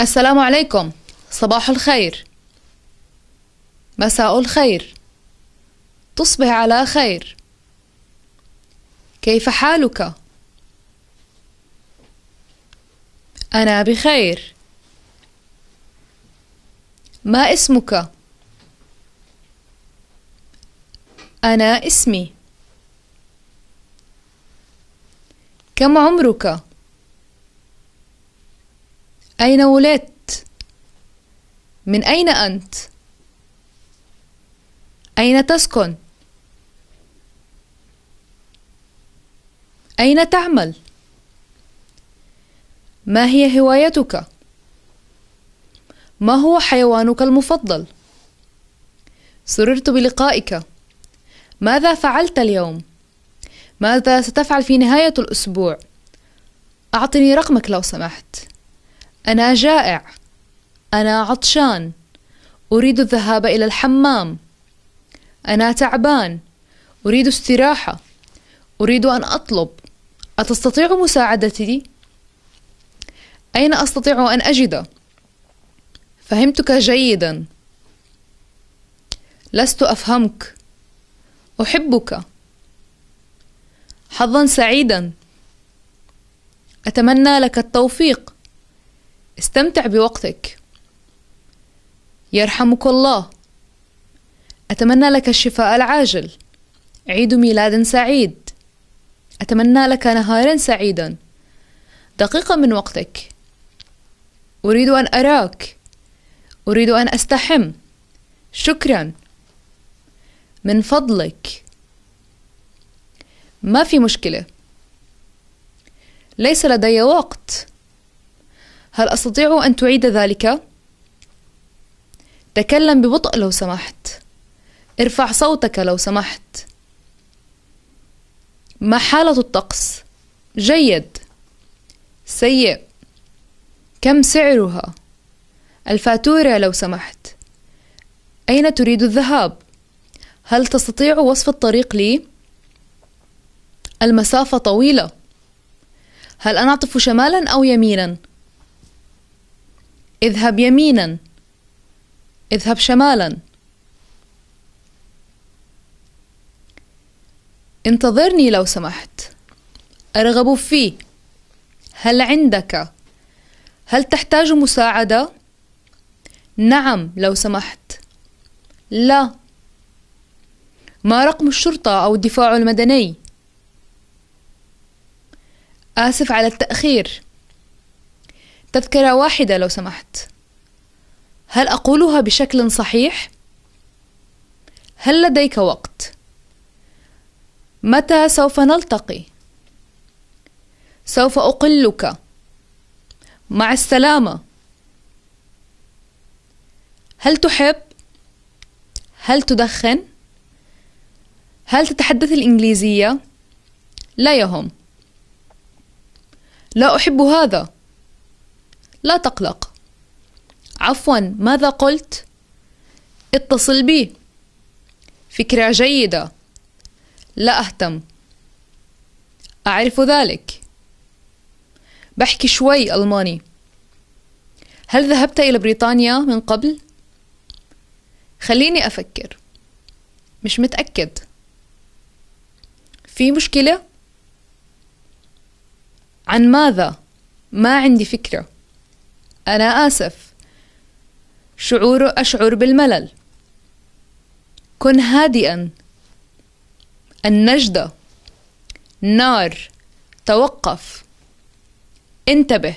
السلام عليكم. صباح الخير. مساء الخير. تصبح على خير. كيف حالك؟ أنا بخير. ما اسمك؟ أنا اسمي. كم عمرك؟ أين ولدت؟ من أين أنت؟ أين تسكن؟ أين تعمل؟ ما هي هوايتك؟ ما هو حيوانك المفضل؟ سررت بلقائك ماذا فعلت اليوم؟ ماذا ستفعل في نهاية الأسبوع؟ أعطني رقمك لو سمحت أنا جائع. أنا عطشان. أريد الذهاب إلى الحمام. أنا تعبان. أريد استراحة. أريد أن أطلب. أتستطيع مساعدتي؟ أين أستطيع أن أجد؟ فهمتك جيدا. لست أفهمك. أحبك. حظا سعيدا. أتمنى لك التوفيق. استمتع بوقتك. يرحمك الله. أتمنى لك الشفاء العاجل. عيد ميلاد سعيد. أتمنى لك نهارا سعيدا. دقيقة من وقتك. أريد أن أراك. أريد أن أستحم. شكرا. من فضلك. ما في مشكلة. ليس لدي وقت. هل أستطيع أن تعيد ذلك؟ تكلم ببطء لو سمحت ارفع صوتك لو سمحت ما حالة الطقس؟ جيد سيء كم سعرها؟ الفاتورة لو سمحت أين تريد الذهاب؟ هل تستطيع وصف الطريق لي؟ المسافة طويلة هل أنا أعطف شمالا أو يمينا؟ اذهب يمينا اذهب شمالا. انتظرني لو سمحت. أرغب فيه. هل عندك؟ هل تحتاج مساعدة؟ نعم لو سمحت. لا. ما رقم الشرطة أو الدفاع المدني؟ آسف على التأخير. تذكرة واحدة لو سمحت هل أقولها بشكل صحيح؟ هل لديك وقت؟ متى سوف نلتقي؟ سوف أقلك مع السلامة هل تحب؟ هل تدخن؟ هل تتحدث الإنجليزية؟ لا يهم لا أحب هذا لا تقلق. عفوا ماذا قلت؟ اتصل بي. فكرة جيدة. لا أهتم. أعرف ذلك. بحكي شوي ألماني. هل ذهبت إلى بريطانيا من قبل؟ خليني أفكر. مش متأكد. في مشكلة؟ عن ماذا؟ ما عندي فكرة. أنا آسف. شعور أشعر بالملل. كن هادئا. النجدة. نار. توقف. انتبه.